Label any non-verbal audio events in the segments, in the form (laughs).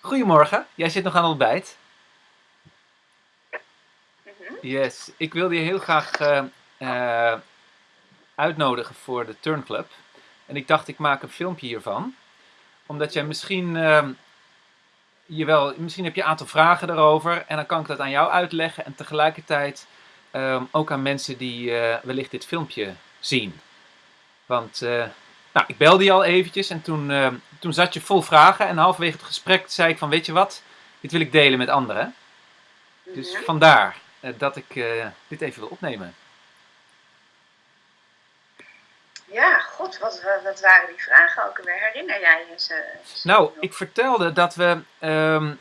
Goedemorgen, jij zit nog aan het ontbijt. Mhm. Yes, ik wilde je heel graag eh, eh, uitnodigen voor de Turn Club. En ik dacht, ik maak een filmpje hiervan. Omdat jij misschien, ehm, je wel, misschien heb je een aantal vragen erover. En dan kan ik dat aan jou uitleggen. En tegelijkertijd ehm, ook aan mensen die eh, wellicht dit filmpje zien. Want nou, ik belde je al eventjes en toen, ehm, toen zat je vol vragen. En halverwege het gesprek zei ik van, weet je wat? Dit wil ik delen met anderen. Dus Mhm. vandaar eh, dat ik eh, dit even wil opnemen. Ja, god, wat, wat, wat waren die vragen ook alweer? Herinner jij je ze? ze Nou, nog? ik vertelde dat we ehm,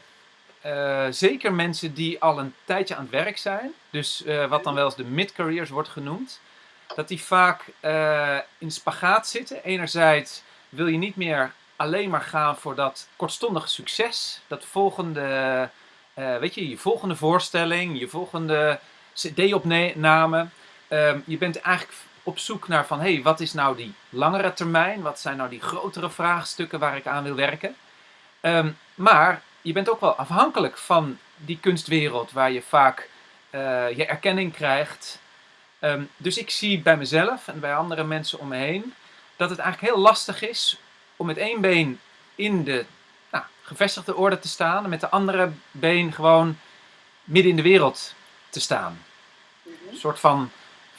eh, zeker mensen die al een tijdje aan het werk zijn, dus eh, wat dan wel eens de mid-careers wordt genoemd, dat die vaak eh, in spagaat zitten. Enerzijds wil je niet meer alleen maar gaan voor dat kortstondige succes, dat volgende, eh, weet je, je volgende voorstelling, je volgende CD-opname. Ehm, je bent eigenlijk op zoek naar van, hé, hey, wat is nou die langere termijn? Wat zijn nou die grotere vraagstukken waar ik aan wil werken? Ehm, maar je bent ook wel afhankelijk van die kunstwereld waar je vaak eh, je erkenning krijgt. Ehm, dus ik zie bij mezelf en bij andere mensen om me heen dat het eigenlijk heel lastig is om met één been in de nou, gevestigde orde te staan en met de andere been gewoon midden in de wereld te staan. Mhm. Een soort van,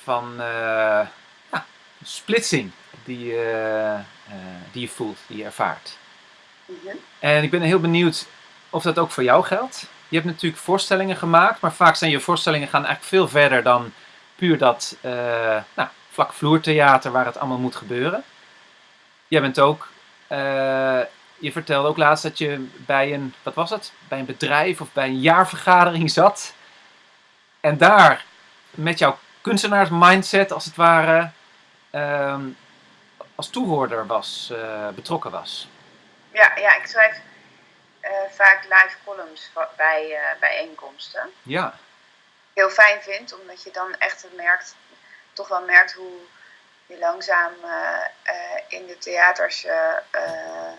van eh, ja, splitsing die, eh, eh, die je voelt, die je ervaart. Mhm. En ik ben heel benieuwd of dat ook voor jou geldt. Je hebt natuurlijk voorstellingen gemaakt, maar vaak zijn je voorstellingen gaan eigenlijk veel verder dan puur dat eh nou, vlakvloertheater waar het allemaal moet gebeuren. Jij bent ook, eh, je vertelde ook laatst dat je bij een, wat was het? Bij een bedrijf of bij een jaarvergadering zat. En daar met jouw kunstenaarsmindset als het ware ehm, als toehoorder was, eh, betrokken was. Ja, ja, ik schrijf vaak live columns bij bijeenkomsten. Ja, Heel fijn vind, omdat je dan echt merkt, toch wel merkt hoe je langzaam eh, eh, in de theaters eh,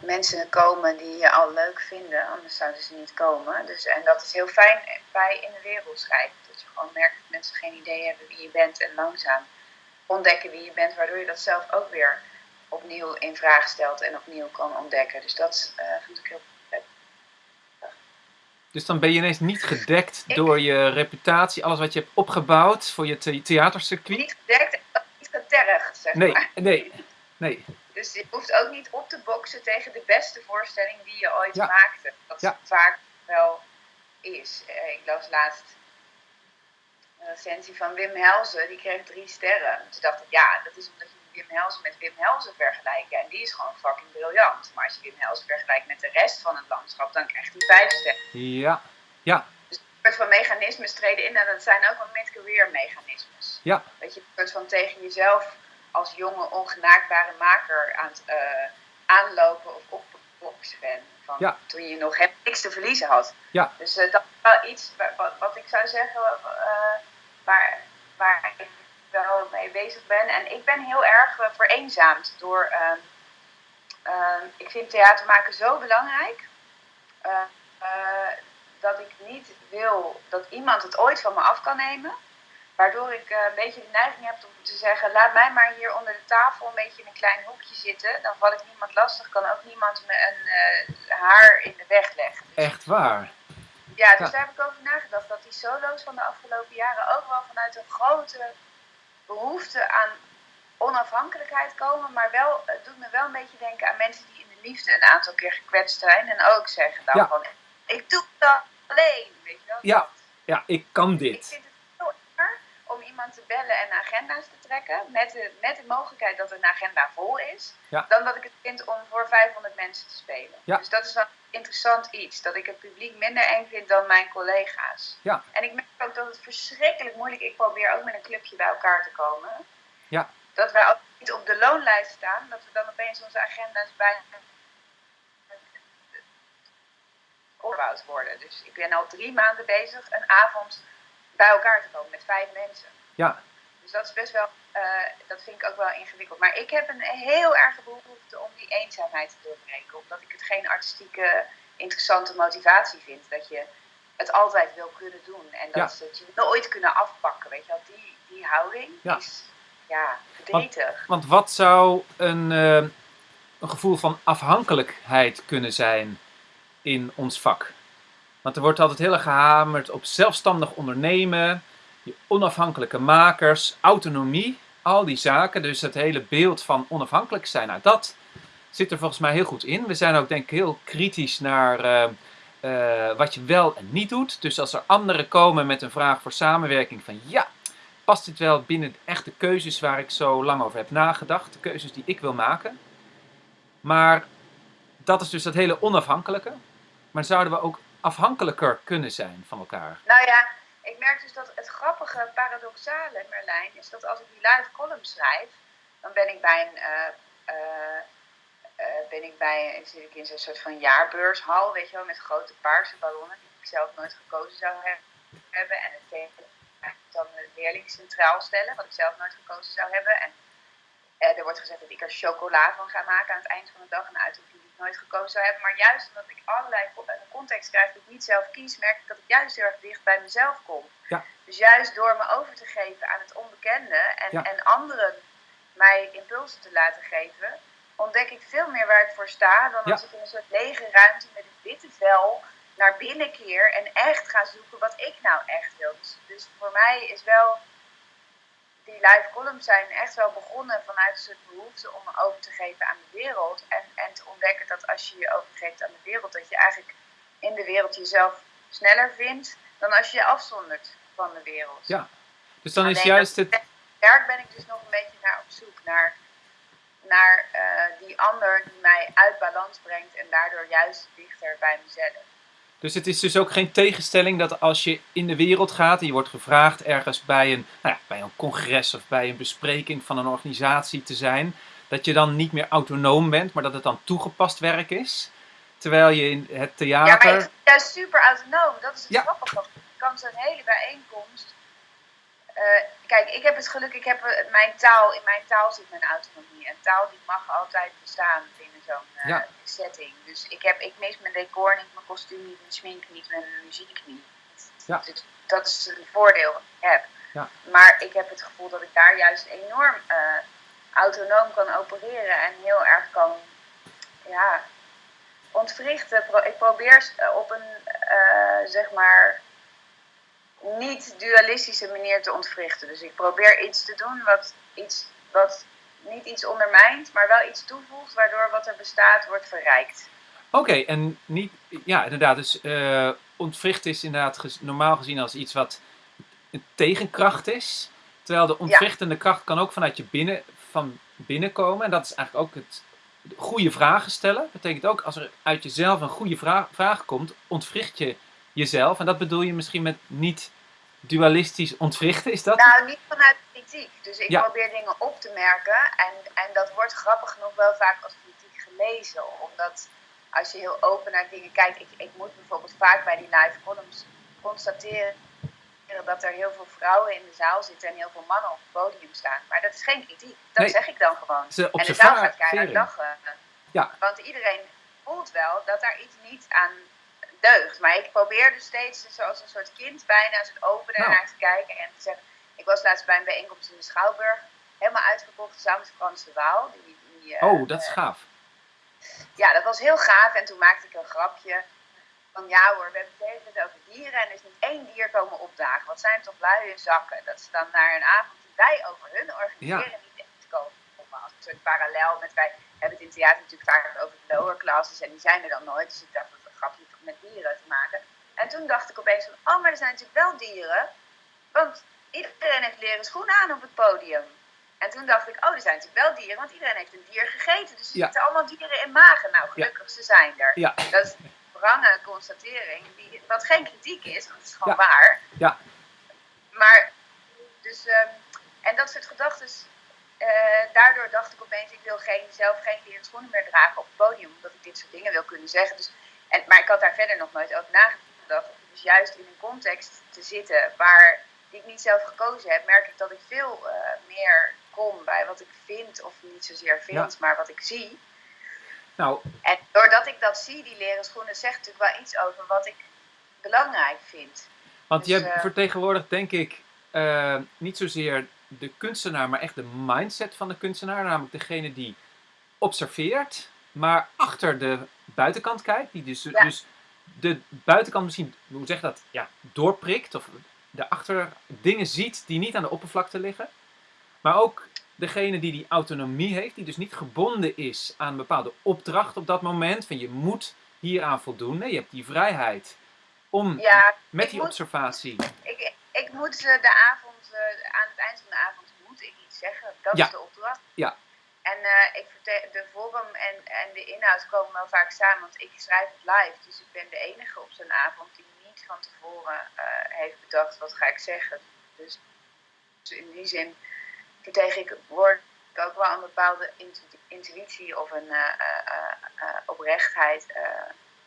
mensen komen die je al leuk vinden, anders zouden ze niet komen. Dus, en dat is heel fijn bij in de wereld schrijven. Dat je gewoon merkt dat mensen geen idee hebben wie je bent en langzaam ontdekken wie je bent, waardoor je dat zelf ook weer opnieuw in vraag stelt en opnieuw kan ontdekken. Dus dat vond ik heel dus dan ben je ineens niet gedekt Ik- door je reputatie, alles wat je hebt opgebouwd voor je the- theatercircuit. niet gedekt niet getergd, zeg Nee, maar. nee, nee. Dus je hoeft ook niet op te boksen tegen de beste voorstelling die je ooit Ja. maakte. Dat Ja. vaak wel is. Eh, ik las laatst een recensie van Wim Helzen, die kreeg drie sterren. Toen dacht ik, ja, dat is omdat je Wim Helzen met Wim Helzen vergelijkt. En die is gewoon fucking briljant. Maar als je Wim Helzen vergelijkt met de rest van het landschap, dan krijgt hij vijf sterren. Ja, ja, Dus een soort van mechanismes treden in en dat zijn ook wel mid-career mechanismes. ja, Dat je een soort van tegen jezelf als jonge, ongenaakbare maker aan het eh, aanlopen of opboksen bent. Van Ja. Toen je nog helemaal niks te verliezen had. Ja. Dus eh, dat is wel iets wa- wat, wat ik zou zeggen eh, waar, waar ik wel mee bezig ben. En ik ben heel erg eh, vereenzaamd door. ehm, ehm, ik vind theater maken zo belangrijk. eh, eh, dat ik niet wil dat iemand het ooit van me af kan nemen. Waardoor ik een beetje de neiging heb om te zeggen: laat mij maar hier onder de tafel een beetje in een klein hoekje zitten. Dan val ik niemand lastig, kan ook niemand me een haar in de weg leggen. echt waar. Ja, dus Ja. daar heb ik over nagedacht. Dat die solo's van de afgelopen jaren ook wel vanuit een grote behoefte aan onafhankelijkheid komen. Maar wel, het doet me wel een beetje denken aan mensen die in de liefde een aantal keer gekwetst zijn. En ook zeggen dan Ja. van, ik doe het alleen. Weet je wel? Ja. Dat. Ja, ik kan Ik dit. vind het heel erg om iemand te bellen en agenda's te trekken. Met de, met de mogelijkheid dat een agenda vol is. Ja. Dan dat ik het vind om voor 500 mensen te spelen. Ja. Dus dat is een interessant iets. Dat ik het publiek minder eng vind dan mijn collega's. Ja. En ik merk ook dat het verschrikkelijk moeilijk Ik probeer ook met een clubje bij elkaar te komen. Ja. Dat wij ook niet op de loonlijst staan. Dat we dan opeens onze agenda's bij opgebouwd worden. Dus ik ben al drie maanden bezig een avond bij elkaar te komen met vijf mensen. Ja, Dus dat is best wel, eh, dat vind ik ook wel ingewikkeld. Maar ik heb een heel erge behoefte om die eenzaamheid te doorbreken. Omdat ik het geen artistieke interessante motivatie vind. Dat je het altijd wil kunnen doen. En dat, dat je nooit kunnen afpakken. Weet je wel, die, die houding is ja, verdrietig. Want, want, wat zou een, uh, een gevoel van afhankelijkheid kunnen zijn in ons vak? Want er wordt altijd heel erg gehamerd op zelfstandig ondernemen, onafhankelijke makers, autonomie, al die zaken. Dus het hele beeld van onafhankelijk zijn, nou dat zit er volgens mij heel goed in. We zijn ook denk ik heel kritisch naar uh, uh, wat je wel en niet doet. Dus als er anderen komen met een vraag voor samenwerking van ja, past dit wel binnen de keuzes waar ik zo lang over heb nagedacht, de keuzes die ik wil maken. Maar dat is dus dat hele onafhankelijke. Maar zouden we ook afhankelijker kunnen zijn van elkaar? Nou ja, ik merk dus dat het grappige, paradoxale, Merlijn, is dat als ik die live column schrijf, dan ben ik bij een, uh, uh, ben ik bij, zit ik in zo'n soort van jaarbeurshal, weet je wel, met grote paarse ballonnen die ik zelf nooit gekozen zou hebben. En het thema dan leerling centraal stellen, wat ik zelf nooit gekozen zou hebben. En uh, er wordt gezegd dat ik er chocola van ga maken aan het eind van de dag, een uitdrukking die ik nooit gekozen zou hebben. Maar juist omdat ik allerlei context krijg die ik niet zelf kies, merk ik dat ik juist heel erg dicht bij mezelf kom. Ja. Dus juist door me over te geven aan het onbekende en, en anderen mij impulsen te laten geven, ontdek ik veel meer waar ik voor sta dan als ik in een soort lege ruimte met een witte vel naar binnen keer en echt ga zoeken wat ik nou echt wil. Dus, dus voor mij is wel die live columns zijn echt wel begonnen vanuit een soort behoefte om me over te geven aan de wereld. En, en te ontdekken dat als je je overgeeft aan de wereld, dat je eigenlijk in de wereld jezelf sneller vindt dan als je je afzondert van de wereld. Ja, dus dan is juist het. Werk ben ik dus nog een beetje naar op zoek naar, naar uh, die ander die mij uit balans brengt en daardoor juist dichter bij mezelf. Dus het is dus ook geen tegenstelling dat als je in de wereld gaat en je wordt gevraagd ergens bij een, nou ja, bij een congres of bij een bespreking van een organisatie te zijn, dat je dan niet meer autonoom bent, maar dat het dan toegepast werk is. Terwijl je in het theater. Ja, maar ik ben juist super autonoom. Dat is het ja. grappige. Je kan zo'n hele bijeenkomst. Uh, kijk, ik heb het geluk, ik heb uh, mijn taal, in mijn taal zit mijn autonomie. En taal die mag altijd bestaan binnen zo'n uh, setting. Dus ik, heb, ik mis mijn decor niet, mijn kostuum niet, mijn smink niet, mijn muziek niet. Ja. Dus dat is een voordeel dat ik heb. Ja. Maar ik heb het gevoel dat ik daar juist enorm autonoom kan opereren en heel erg kan ja, ontwrichten. Ik probeer op een, uh, zeg maar, niet dualistische manier te ontwrichten. Dus ik probeer iets te doen wat, iets, wat niet iets ondermijnt, maar wel iets toevoegt, waardoor wat er bestaat wordt verrijkt. Oké, en niet, ja, inderdaad, dus uh, ontwrichten is inderdaad normaal gezien als iets wat een tegenkracht is. Terwijl de ontwrichtende kracht kan ook vanuit je binnen, van binnen komen. En dat is eigenlijk ook het goede vragen stellen. Dat betekent ook als er uit jezelf een goede vraag, vraag komt, ontwricht je jezelf. En dat bedoel je misschien met niet dualistisch ontwrichten, is dat? Nou, niet vanuit kritiek. Dus ik probeer dingen op te merken. En, en dat wordt grappig genoeg wel vaak als kritiek gelezen. Omdat als je heel open naar dingen kijkt. Ik, ik moet bijvoorbeeld vaak bij die live columns constateren dat er heel veel vrouwen in de zaal zitten en heel veel mannen op het podium staan. Maar dat is geen kritiek. Dat zeg ik dan gewoon. en de zaal gaat keihard lachen. Ja. Want iedereen voelt wel dat daar iets niet aan deugt. Maar ik probeer dus steeds zoals een soort kind bijna het openen nou. naar te kijken en te zeggen. Ik was laatst bij een bijeenkomst in de Schouwburg. Helemaal uitverkocht samen met Frans de Waal. Die, die, oh, dat is gaaf. Ja, dat was heel gaaf. En toen maakte ik een grapje van ja hoor, we hebben het hele tijd over dieren en er is niet één dier komen opdagen. Wat zijn toch luie zakken? Dat ze dan naar een avond die wij over hun organiseren niet echt komen. Als een soort parallel met wij hebben het in theater natuurlijk vaak over de lower classes en die zijn er dan nooit. Dus ik dacht dat het een grapje met dieren te maken. En toen dacht ik opeens van, oh maar er zijn natuurlijk wel dieren. Want iedereen heeft leren schoenen aan op het podium. En toen dacht ik, oh, er zijn natuurlijk wel dieren, want iedereen heeft een dier gegeten. Dus er zitten allemaal dieren in magen. Nou, gelukkig, ze zijn er. Ja. Dat is wrange constatering, die, wat geen kritiek is, want het is gewoon waar. Ja. Maar, dus, um, en dat soort gedachten, uh, daardoor dacht ik opeens, ik wil geen, zelf geen leren schoenen meer dragen op het podium, omdat ik dit soort dingen wil kunnen zeggen. Dus, en, maar ik had daar verder nog nooit over nagedacht. Dus juist in een context te zitten waar die ik niet zelf gekozen heb, merk ik dat ik veel uh, meer kom bij wat ik vind, of niet zozeer vind, maar wat ik zie. Nou, En doordat ik dat zie, die leren schoenen, zegt natuurlijk wel iets over wat ik belangrijk vind. want Dus, je eh, vertegenwoordigt denk ik eh, niet zozeer de kunstenaar, maar echt de mindset van de kunstenaar. Namelijk degene die observeert, maar achter de buitenkant kijkt. Die dus, Ja. dus de buitenkant misschien, hoe zeg je dat, ja, doorprikt. Of daarachter dingen ziet die niet aan de oppervlakte liggen. Maar ook degene die die autonomie heeft, die dus niet gebonden is aan een bepaalde opdracht op dat moment. Van je moet hieraan voldoen. Nee, je hebt die vrijheid om Ja, met die moet- observatie. ik, ik moet de avond, eh, aan het eind van de avond moet ik iets zeggen. Dat Ja. is de opdracht. Ja. En eh, ik de vorm en, en de inhoud komen wel vaak samen, want ik schrijf het live. Dus ik ben de enige op zo'n avond die niet van tevoren eh, heeft bedacht wat ga ik zeggen. Dus, dus in die zin vertegenwoordig ik ook wel een bepaalde intu- intuïtie of een eh, oprechtheid.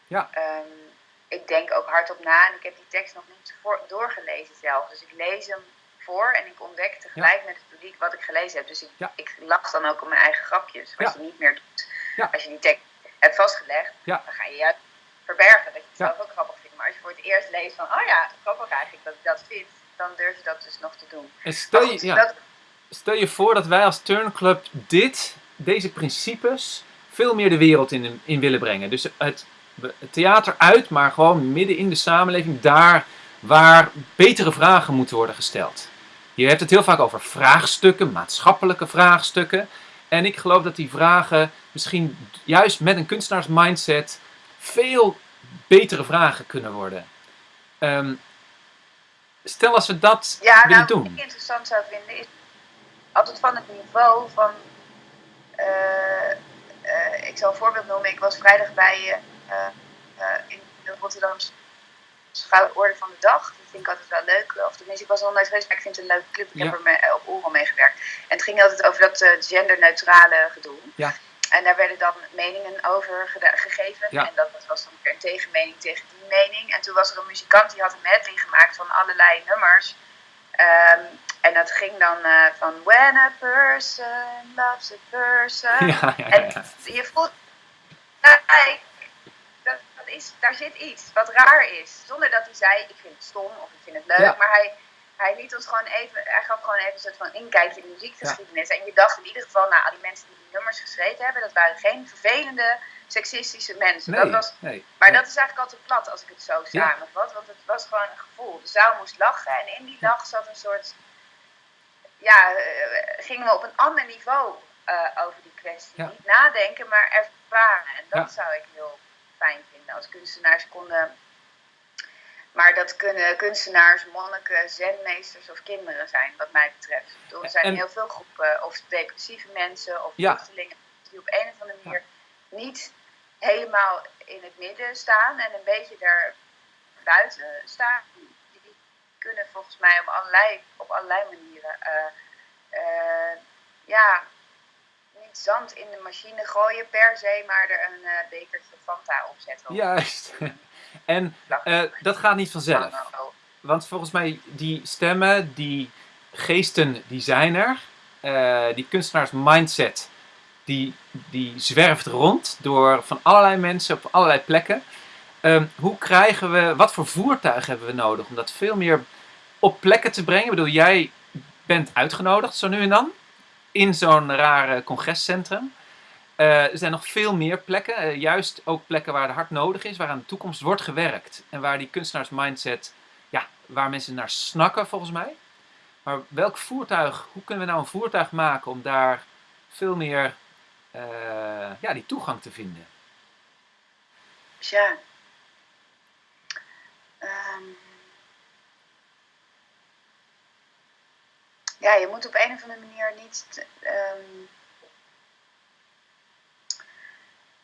Ja. Ehm, ik denk ook hardop na en ik heb die tekst nog niet doorgelezen zelf. Dus ik lees hem voor en ik ontdek tegelijk met het publiek wat ik gelezen heb. Dus ik, Ja. ik lach dan ook om mijn eigen grapjes, wat Ja. je niet meer doet. Als je die tekst hebt vastgelegd, dan ga je juist verbergen dat je het zelf ook grappig vindt. Maar als je voor het eerst leest van, oh ja, grappig eigenlijk dat ik dat vind, dan durf je dat dus nog te doen. En stel je, goed, ja, dat, stel je voor dat wij als Turnclub dit, deze principes veel meer de wereld in, in willen brengen. Dus het, het theater uit, maar gewoon midden in de samenleving, daar waar betere vragen moeten worden gesteld. Je hebt het heel vaak over vraagstukken, maatschappelijke vraagstukken. En ik geloof dat die vragen misschien juist met een kunstenaarsmindset veel betere vragen kunnen worden. Ehm, stel als we dat Ja, willen nou, doen. wat ik interessant zou vinden is altijd van het niveau van. eh, eh, ik zal een voorbeeld noemen. Ik was vrijdag bij eh, in de Rotterdamse Schouworde van de Dag. Dat vind ik altijd wel leuk. Of tenminste, ik was er nog nooit geweest, maar ik vind het een leuke club. Ik Ja. heb er mee, eh, op Oral meegewerkt. En het ging altijd over dat eh, genderneutrale gedoe. Ja. En daar werden dan meningen over gegeven. Ja. En dat was dan weer een tegenmening tegen die mening. En toen was er een muzikant die had een medley gemaakt van allerlei nummers. Ehm, en dat ging dan eh, van When a person loves a person. (laughs) Ja, ja, En je voelt, nou, kijk, dat, dat is, daar zit iets wat raar is. Zonder dat hij zei, ik vind het stom of ik vind het leuk. Ja. Maar hij, hij liet ons gewoon even, hij gaf gewoon even een soort van inkijkje in de muziekgeschiedenis. En je dacht in ieder geval, nou, al die mensen die die nummers geschreven hebben, dat waren geen vervelende, seksistische mensen. Nee, dat was, nee. maar nee. dat is eigenlijk altijd plat als ik het zo Ja. samenvat. Want het was gewoon een gevoel. De zaal moest lachen en in die lach zat een soort. Ja, eh, gingen we op een ander niveau eh, over die kwestie. Ja. Niet nadenken, maar ervaren. En dat Ja. zou ik heel fijn vinden als kunstenaars konden. Maar dat kunnen kunstenaars, monniken, zenmeesters of kinderen zijn, wat mij betreft. Er zijn En- heel veel groepen, of depressieve mensen, of Ja. vluchtelingen, die op een of andere manier niet helemaal in het midden staan en een beetje daar buiten staan. Die kunnen volgens mij op allerlei, op allerlei manieren eh, eh, ja, zand in de machine gooien per se, maar er een eh, bekertje Fanta op zetten. Juist. (laughs) En eh, dat gaat niet vanzelf. Want volgens mij, die stemmen, die geesten, die zijn er. Eh, die kunstenaars mindset, die, die zwerft rond door van allerlei mensen op allerlei plekken. Ehm, hoe krijgen we, wat voor voertuig hebben we nodig om dat veel meer op plekken te brengen? Ik bedoel, jij bent uitgenodigd zo nu en dan in zo'n rare congrescentrum. Eh, er zijn nog veel meer plekken, eh, juist ook plekken waar het hard nodig is, waar aan de toekomst wordt gewerkt. En waar die kunstenaars mindset, ja, waar mensen naar snakken volgens mij. Maar welk voertuig, hoe kunnen we nou een voertuig maken om daar veel meer eh, ja, die toegang te vinden? Tja. Ja, je moet op een of andere manier niet. ehm,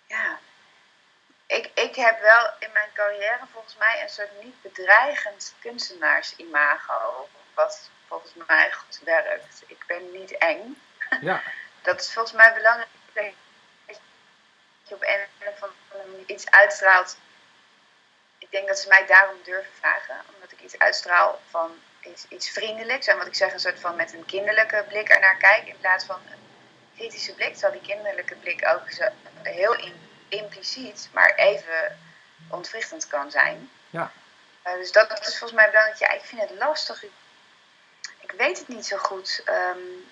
ja. Ik, ik heb wel in mijn carrière volgens mij een soort niet bedreigend kunstenaarsimago. Wat volgens mij goed werkt. Ik ben niet eng. Ja, (laughs) Dat is volgens mij belangrijk. Dat je op een of andere manier iets uitstraalt. Ik denk dat ze mij daarom durven vragen. Omdat ik iets uitstraal van iets, iets vriendelijks. En wat ik zeg, een soort van met een kinderlijke blik ernaar kijk. In plaats van een kritische blik. Terwijl die kinderlijke blik ook zo heel in impliciet, maar even ontwrichtend kan zijn. Ja. Uh, dus dat is volgens mij belangrijk. Ja, ik vind het lastig. Ik, ik weet het niet zo goed. Um,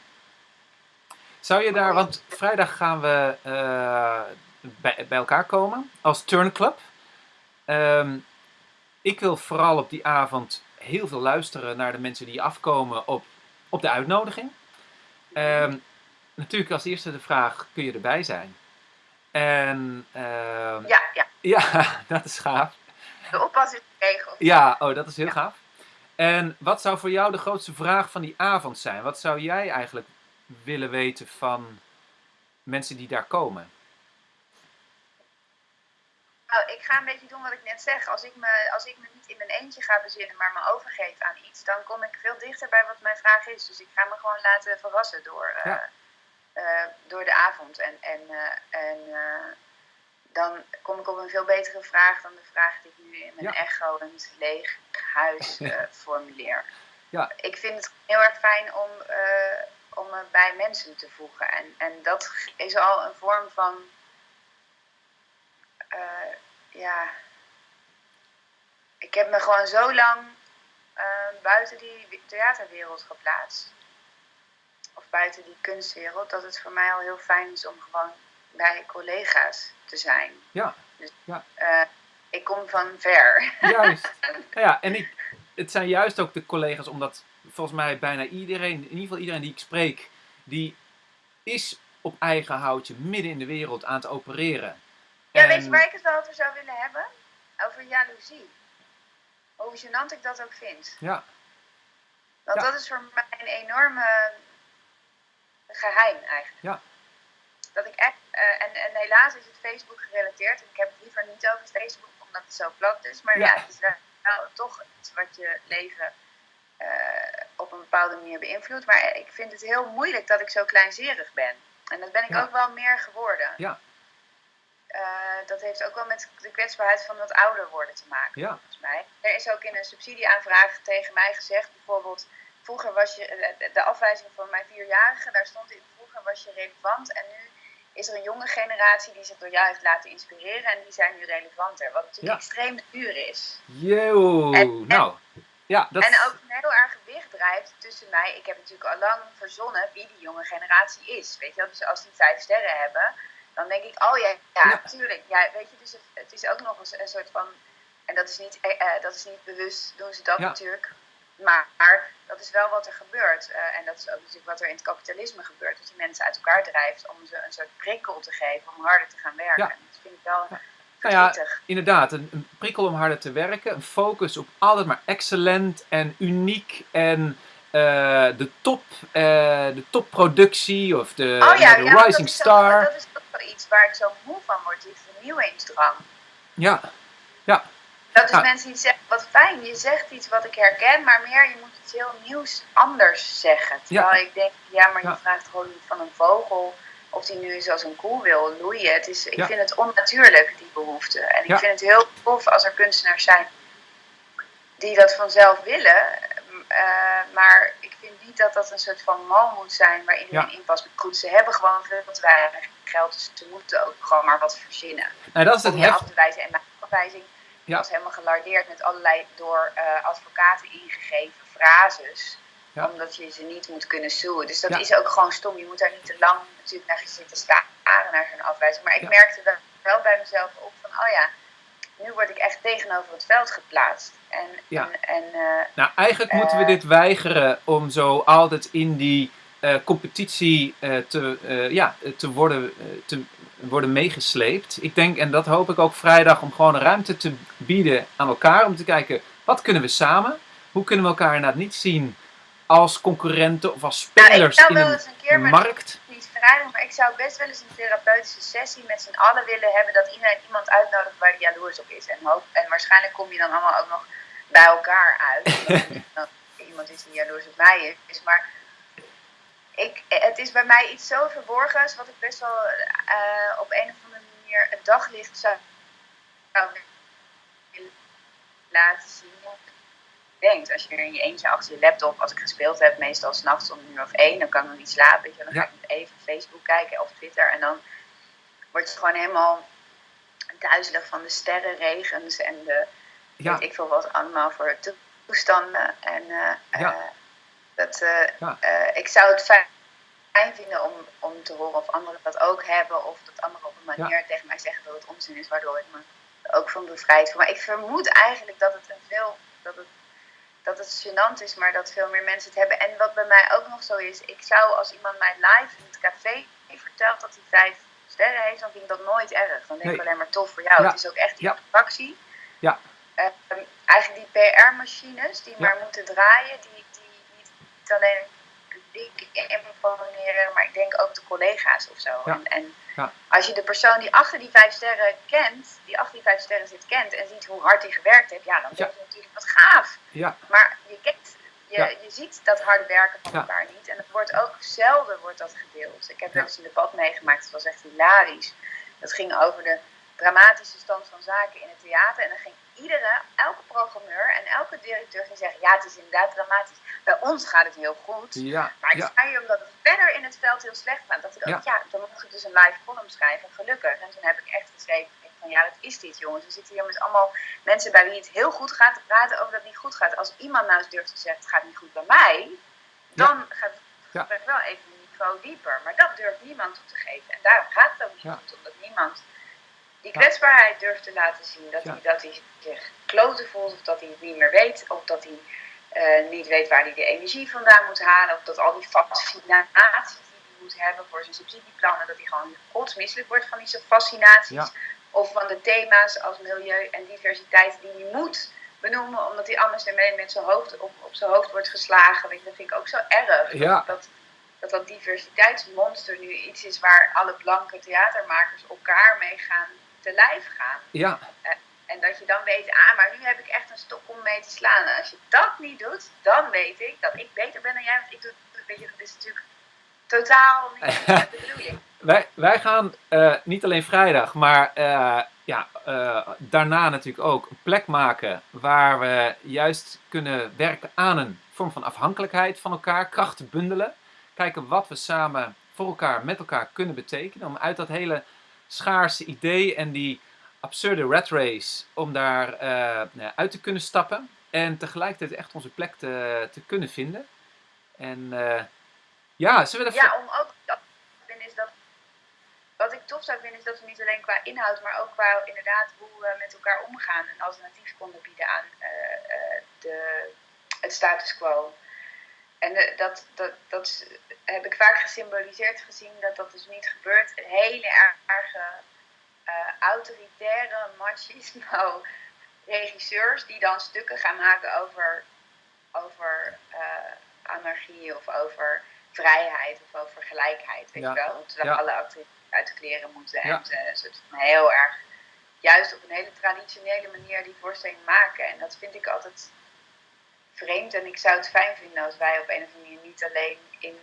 Zou je daar, want vrijdag gaan we uh, bij, bij elkaar komen als turnclub. Um, ik wil vooral op die avond heel veel luisteren naar de mensen die afkomen op, op de uitnodiging. Um, natuurlijk als eerste de vraag, kun je erbij zijn? En, uh, ja, ja. Ja, (laughs) dat is gaaf. De oppas is regel. Ja, oh, dat is heel gaaf. En wat zou voor jou de grootste vraag van die avond zijn? Wat zou jij eigenlijk willen weten van mensen die daar komen? Nou, ik ga een beetje doen wat ik net zeg. Als ik, me, als ik me niet in mijn eentje ga bezinnen, maar me overgeef aan iets, dan kom ik veel dichter bij wat mijn vraag is. Dus ik ga me gewoon laten verrassen door, uh, uh, door de avond. En, en, uh, en dan kom ik op een veel betere vraag dan de vraag die ik nu in mijn ja. echoend leeg huis (laughs) formuleer. Ja. Ik vind het heel erg fijn om, om me bij mensen te voegen. En, en dat is al een vorm van uh, ja, ik heb me gewoon zo lang uh, buiten die theaterwereld geplaatst. Of buiten die kunstwereld, dat het voor mij al heel fijn is om gewoon bij collega's te zijn. Ja. Dus, ja. Uh, ik kom van ver. Juist. (laughs) ja, en ik, het zijn juist ook de collega's, omdat volgens mij bijna iedereen, in ieder geval iedereen die ik spreek, die is op eigen houtje midden in de wereld aan het opereren. Ja, weet je waar ik het wel over zou willen hebben? Over jaloezie. Hoe gênant ik dat ook vind. Ja. Want ja. dat is voor mij een enorme geheim eigenlijk. Ja. Dat ik echt, uh, en, en helaas is het Facebook gerelateerd. En ik heb het liever niet over Facebook, omdat het zo plat is. Maar ja, Ja. het is wel, toch iets wat je leven uh, op een bepaalde manier beïnvloedt. Maar ik vind het heel moeilijk dat ik zo kleinzerig ben. En dat ben ik Ja. ook wel meer geworden. Ja. Uh, dat heeft ook wel met de kwetsbaarheid van wat ouder worden te maken, Ja. volgens mij. Er is ook in een subsidieaanvraag tegen mij gezegd, bijvoorbeeld, vroeger was je, de- de afwijzing voor mijn vierjarige, daar stond in, vroeger was je relevant en nu is er een jonge generatie die zich door jou heeft laten inspireren en die zijn nu relevanter, wat natuurlijk Ja. extreem duur is. Yo, En- en- nou. Ja, dat En ook een heel erg gewicht drijft tussen mij. Ik heb natuurlijk al lang verzonnen wie die jonge generatie is. Weet je wel? Dus als die vijf sterren hebben, dan denk ik, oh ja, ja, Ja. tuurlijk. Ja, weet je, dus het, het is ook nog eens een soort van. En dat is niet, eh, eh, dat is niet bewust, doen ze dat Ja. natuurlijk. Maar, maar dat is wel wat er gebeurt. Eh, en dat is ook natuurlijk wat er in het kapitalisme gebeurt. Dat je mensen uit elkaar drijft om ze een soort prikkel te geven om harder te gaan werken. Ja. Dat vind ik wel Ja. Nou ja, inderdaad, een, een prikkel om harder te werken. Een focus op altijd maar excellent en uniek. En de top, de topproductie of de, oh ja, de ja, want rising dat star. Ook, dat is ook iets waar ik zo moe van word, die vernieuwingsdrang. Ja, Dat is Ja. mensen die zeggen, wat fijn, je zegt iets wat ik herken, maar meer, je moet iets heel nieuws anders zeggen. Terwijl ik denk, ja, maar je Ja. vraagt gewoon niet van een vogel of die nu eens als een koe wil loeien. Het is, ik Ja. vind het onnatuurlijk, die behoefte. En ik Ja. vind het heel tof als er kunstenaars zijn die dat vanzelf willen. eh, maar ik vind niet dat dat een soort van mal moet zijn waar iedereen in. Maar goed, ze hebben gewoon veel te weinig geld, dus ze moeten ook gewoon maar wat verzinnen nou dat is het heft. af te wijzen. En mijn afwijzing Ja. was helemaal gelardeerd met allerlei door eh, advocaten ingegeven frases. Ja. Omdat je ze niet moet kunnen suwen. Dus dat Ja. is ook gewoon stom. Je moet daar niet te lang natuurlijk naar zitten staren naar zo'n afwijzing. Maar ik merkte wel, wel bij mezelf op van, oh ja, nu word ik echt tegenover het veld geplaatst. En, Ja. en, en eh, Nou, eigenlijk moeten we Eh. dit weigeren om zo altijd in die competitie eh, te, eh, ja, te, worden, eh, te worden meegesleept. Ik denk, en dat hoop ik ook vrijdag, om gewoon ruimte te bieden aan elkaar. Om te kijken, wat kunnen we samen? Hoe kunnen we elkaar inderdaad niet zien als concurrenten of als spelers zou in een een keer, maar markt? niet vrijdag, maar ik zou best wel eens een therapeutische sessie met z'n allen willen hebben. Dat iedereen iemand uitnodigt waar die jaloers op is. En, hoop, en waarschijnlijk kom je dan allemaal ook nog bij elkaar uit. (laughs) Iemand is die jaloers op mij is. Maar ik, het is bij mij iets zo verborgens, wat ik best wel eh, op een of andere manier het daglicht zou, laten zien. Denkt, als je er in je eentje achter je laptop, als ik gespeeld heb, meestal s'nachts om een uur of één, dan kan ik nog niet slapen. Weet je, wel. dan ga ik even Facebook kijken of Twitter en dan word je gewoon helemaal duizelig van de sterrenregens en de Ja, weet ik veel wat allemaal voor toestanden. En eh, Ja. Dat, eh, Ja. eh, ik zou het fijn vinden om, om te horen of anderen dat ook hebben. Of dat anderen op een manier tegen mij zeggen dat het onzin is, waardoor ik me er ook van bevrijd voel. Maar ik vermoed eigenlijk dat het een veel. Dat het, dat het gênant is, maar dat veel meer mensen het hebben. En wat bij mij ook nog zo is, ik zou als iemand mij live in het café vertelt dat hij vijf sterren heeft, dan vind ik dat nooit erg. Dan denk ik alleen maar tof voor jou. Ja. Het is ook echt die Ja. attractie. Ja. Ehm, eigenlijk die PR-machines die Ja. maar moeten draaien, die niet alleen het publiek imponeren, maar ik denk ook de collega's of zo. Ja. En, en Ja. als je de persoon die achter die vijf sterren kent, die achter die vijf sterren zit kent en ziet hoe hard hij gewerkt heeft, ja, dan denk je natuurlijk wat gaaf. ja, Maar je kent, je, Ja. je ziet dat harde werken van Ja. elkaar niet. En het wordt ook zelden wordt dat gedeeld. Ik heb Ja. wel eens een debat meegemaakt, dat was echt hilarisch. Dat ging over de dramatische stand van zaken in het theater. En dan ging iedere, elke programmeur en elke directeur ging zeggen, ja, het is inderdaad dramatisch. Bij ons gaat het heel goed. ja, Maar ik ja, zei je omdat het verder in het veld heel slecht gaat. Dat ik ook, ja. dan moet ik dus een live column schrijven, gelukkig. En toen heb ik echt geschreven van ja, dat is dit jongens. We zitten hier met allemaal mensen bij wie het heel goed gaat te praten over dat het niet goed gaat. Als iemand nou eens durft te zeggen het gaat niet goed bij mij, dan gaat het wel even een niveau dieper. Maar dat durft niemand toe te geven. En daarom gaat het ook niet goed, omdat niemand die kwetsbaarheid durft te laten zien. Dat, Ja. hij, dat hij zich kloten voelt, of dat hij het niet meer weet, of dat hij eh, niet weet waar hij de energie vandaan moet halen, of dat al die fascinaties die hij moet hebben voor zijn subsidieplannen, dat hij gewoon godsmisselijk wordt van die fascinaties. Ja. Of van de thema's als milieu en diversiteit die hij moet benoemen, omdat hij anders ermee met zijn hoofd op, op zijn hoofd wordt geslagen. Weet je, dat vind ik ook zo erg. Ja. Dat, dat dat diversiteitsmonster nu iets is waar alle blanke theatermakers elkaar mee gaan te lijf gaan. ja, En dat je dan weet, ah, maar nu heb ik echt een stok om mee te slaan. En als je dat niet doet, dan weet ik dat ik beter ben dan jij. Want ik doe het, weet je, dat is natuurlijk totaal niet (laughs) de bedoeling. Wij, wij gaan eh, niet alleen vrijdag, maar eh, ja, eh, daarna natuurlijk ook een plek maken waar we juist kunnen werken aan een vorm van afhankelijkheid van elkaar, krachten bundelen. Kijken wat we samen voor elkaar, met elkaar kunnen betekenen. Om uit dat hele schaarse idee en die absurde rat race, om daar eh, nou uit te kunnen stappen. En tegelijkertijd echt onze plek te, te kunnen vinden. En eh, ja, zullen we Ja, om ook dat is dat. Wat ik tof zou vinden is dat we niet alleen qua inhoud, maar ook qua inderdaad hoe we met elkaar omgaan een alternatief konden bieden aan eh, de, het status quo. En de- dat, dat, dat heb ik vaak gesymboliseerd gezien dat dat dus niet gebeurt. Hele erge eh, autoritaire machismo (laughs) regisseurs die dan stukken gaan maken over, over eh, anarchie of over vrijheid of over gelijkheid, weet Ja. je wel. Terwijl Ja. alle acteurs uit de kleren moeten en Ja. eh, een soort van heel erg, juist op een hele traditionele manier die voorstelling maken. En dat vind ik altijd vreemd en ik zou het fijn vinden als wij op een of andere manier niet alleen in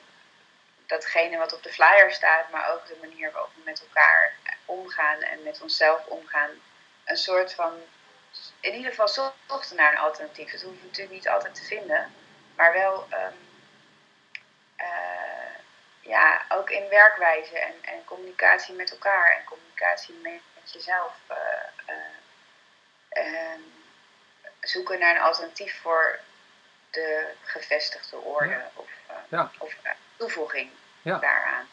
datgene wat op de flyer staat, maar ook de manier waarop we met elkaar omgaan en met onszelf omgaan, een soort van, in ieder geval zochten naar een alternatief. Dat hoeven we natuurlijk niet altijd te vinden, maar wel ehm, eh, ja, ook in werkwijze en, en communicatie met elkaar en communicatie met, jezelf. eh, eh, ehm, zoeken naar een alternatief voor de gevestigde orde Ja. of, eh, Ja. of eh, toevoeging Ja. daaraan.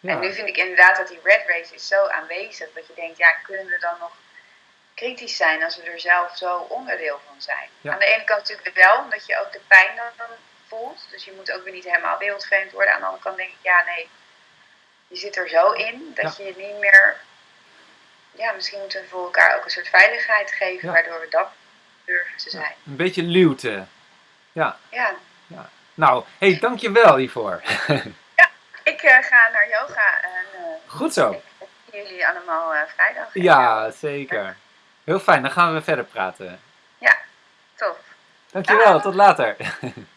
Ja. En nu vind ik inderdaad dat die red race is zo aanwezig dat je denkt, ja, kunnen we dan nog kritisch zijn als we er zelf zo onderdeel van zijn? Ja. Aan de ene kant natuurlijk wel, omdat je ook de pijn dan voelt. Dus je moet ook weer niet helemaal wereldvreemd worden. Aan de andere kant denk ik, ja, nee, je zit er zo in dat je niet meer. Ja, misschien moeten we voor elkaar ook een soort veiligheid geven, Ja. waardoor we dat durven te zijn. Een beetje luwte. Ja. Ja, Nou, hey, dankjewel hiervoor. (laughs) ik eh, ga naar yoga en eh, Goed zo. ik zie jullie allemaal eh, vrijdag. Ja, zeker. Heel fijn, dan gaan we verder praten. Tof. Dankjewel, Dag. tot later. (laughs)